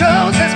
shows